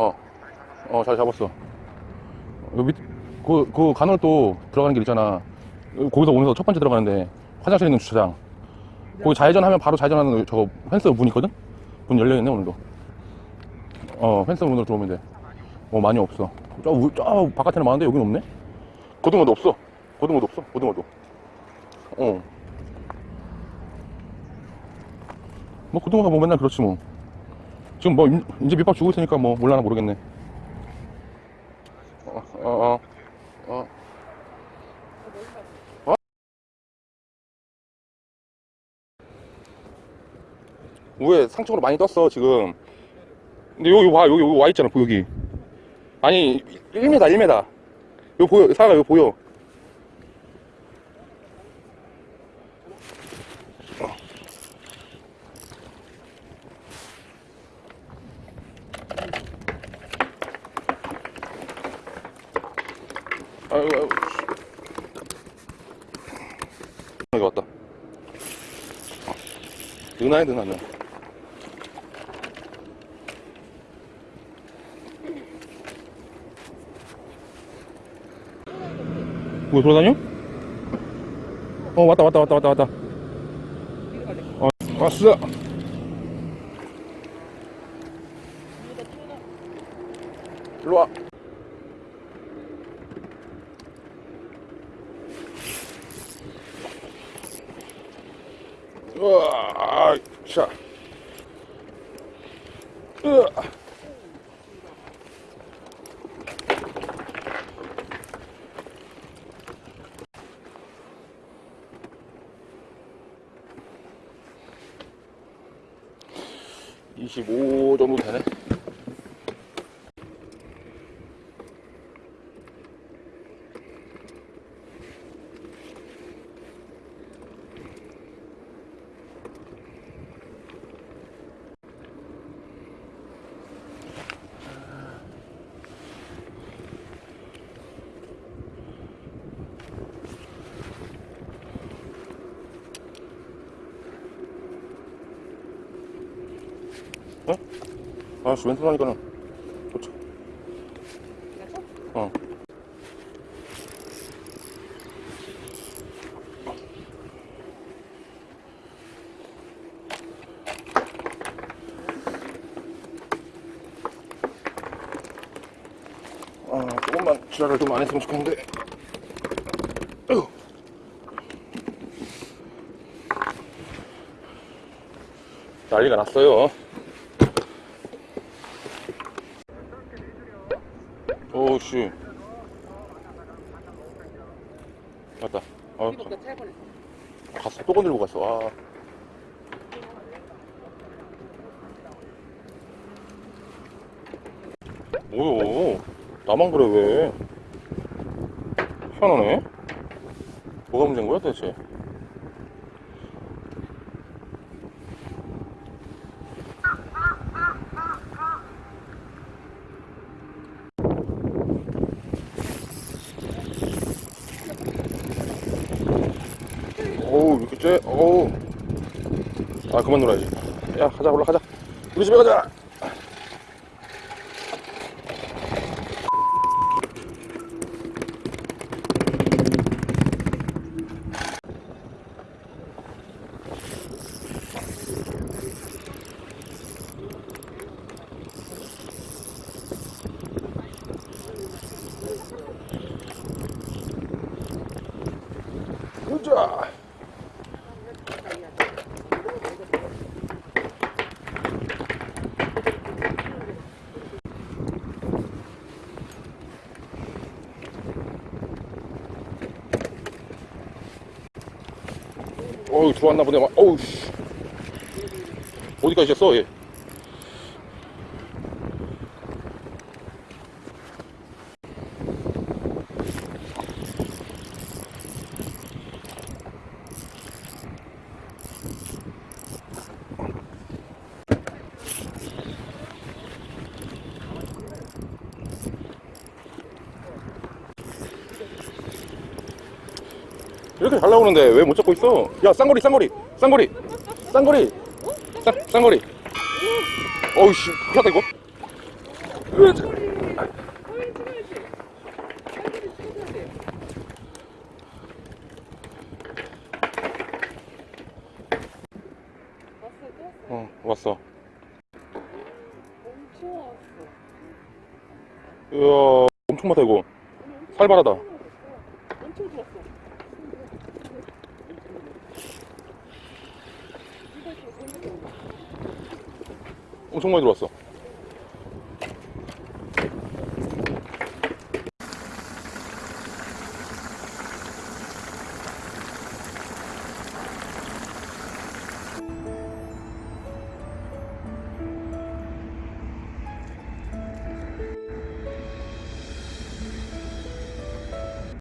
어, 어, 잘 잡았어. 여기 밑, 그, 그 간헐 또 들어가는 길 있잖아. 거기서 오면서 첫 번째 들어가는데 화장실 있는 주차장. 거기 좌회전하면 바로 좌회전하는 저거 펜스 문 있거든? 문 열려있네, 오늘도. 어, 펜스 문으로 들어오면 돼. 뭐 많이 없어. 저, 우- 저 바깥에는 많은데 여긴 없네? 고등어도 없어. 고등어도 없어, 고등어도. 어. 뭐 고등어가 뭐 맨날 그렇지 뭐. 지금 뭐 임- 이제 밑밥 주고 있으니까 뭐 몰라나 모르겠네. 어, 어, 어. 어? 어? 위에 상층으로 많이 떴어 지금. 근데 여기 와 여기 여기 와 있잖아 보 여기. 아니 1m 1m. 여기 보여 사가 여기 보여. 아이고 아이고. 여기 왔다. 누나야 누나는. 뭐 돌아다녀? 어 왔다 왔다 왔다 왔다 왔다. 어 왔어. 일로 와. 으아, 자. 으아. (25) 정도 되네 아씨 왼손 하니까는 좋죠 어 아, 조금만 지랄을 좀 안 했으면 좋겠는데. 으. 난리가 났어요. 오씨. 맞다. 아, 갔어. 또 건들고 갔어. 아. 뭐요? 나만 그래 왜? 희한하네. 뭐가 문제인 거야 도대체? 어우 이렇게 째? 어우. 아 그만 놀아야지. 야 가자 올라가자. 우리 집에 가자! 가자 어우 들어왔나 보네. 막 어우 씨. 어디까지 있었어 얘 이렇게 잘 나오는데 왜 못 잡고 있어? 야 쌍거리 쌍거리 쌍거리 쌍거리 쌍, 쌍거리 어우씨 큰일 났다 이거. 어, 왔어. 이야, 엄청 많다, 이거. 살벌하다. 엄청 좋았어. 엄청 많이 들어왔어.